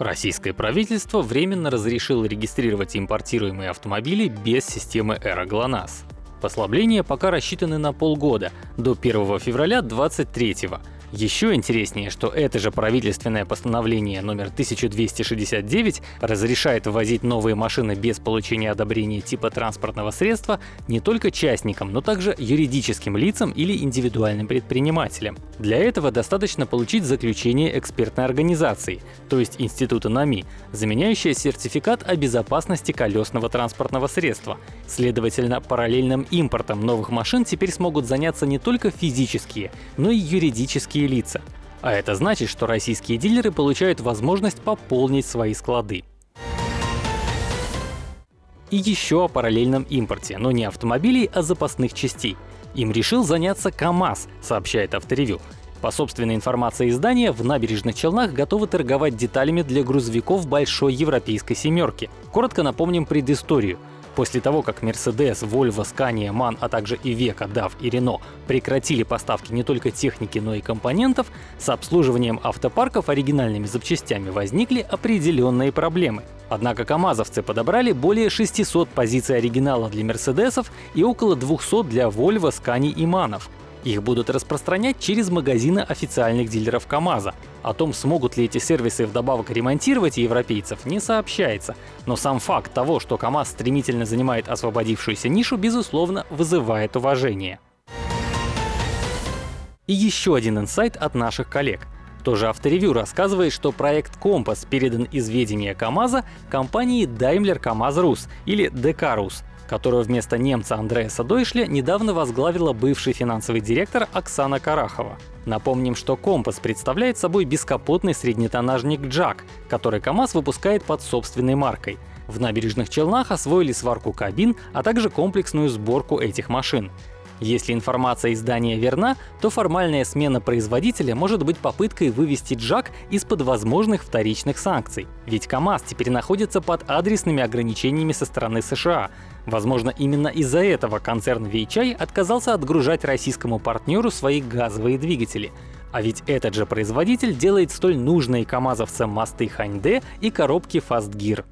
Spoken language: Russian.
Российское правительство временно разрешило регистрировать импортируемые автомобили без системы Эра ГЛОНАСС. Послабления пока рассчитаны на полгода, до 1 февраля 2023 года. Еще интереснее, что это же правительственное постановление номер 1269 разрешает ввозить новые машины без получения одобрения типа транспортного средства не только частникам, но также юридическим лицам или индивидуальным предпринимателям. Для этого достаточно получить заключение экспертной организации, то есть Института НАМИ, заменяющее сертификат о безопасности колесного транспортного средства. Следовательно, параллельным импортом новых машин теперь смогут заняться не только физические, но и юридические лица. А это значит, что российские дилеры получают возможность пополнить свои склады. И еще о параллельном импорте, но не автомобилей, а запасных частей. Им решил заняться КАМАЗ, сообщает Авторевью. По собственной информации издания, в набережных Челнах готовы торговать деталями для грузовиков большой европейской семерки. Коротко напомним предысторию. После того, как Mercedes, Volvo, Scania, MAN, а также Iveco, DAF и Renault прекратили поставки не только техники, но и компонентов, с обслуживанием автопарков оригинальными запчастями возникли определенные проблемы. Однако КАМАЗовцы подобрали более 600 позиций оригинала для Мерседесов и около 200 для Volvo, Scania и МАНов. Их будут распространять через магазины официальных дилеров КАМАЗа. О том, смогут ли эти сервисы вдобавок ремонтировать европейцев, не сообщается. Но сам факт того, что КАМАЗ стремительно занимает освободившуюся нишу, безусловно, вызывает уважение. И еще один инсайт от наших коллег. Тоже авторевью рассказывает, что проект «Компас» передан из ведения КАМАЗа компании Daimler КАМАЗ Рус или ДК Рус, которую вместо немца Андреаса Дойшля недавно возглавила бывший финансовый директор Оксана Карахова. Напомним, что «Компас» представляет собой бескапотный среднетоннажник «Джак», который КАМАЗ выпускает под собственной маркой. В набережных Челнах освоили сварку кабин, а также комплексную сборку этих машин. Если информация издания верна, то формальная смена производителя может быть попыткой вывести Джак из-под возможных вторичных санкций. Ведь КАМАЗ теперь находится под адресными ограничениями со стороны США. Возможно, именно из-за этого концерн Weichai отказался отгружать российскому партнеру свои газовые двигатели. А ведь этот же производитель делает столь нужные КАМАЗовцам мосты Ханьде и коробки Fast Gear.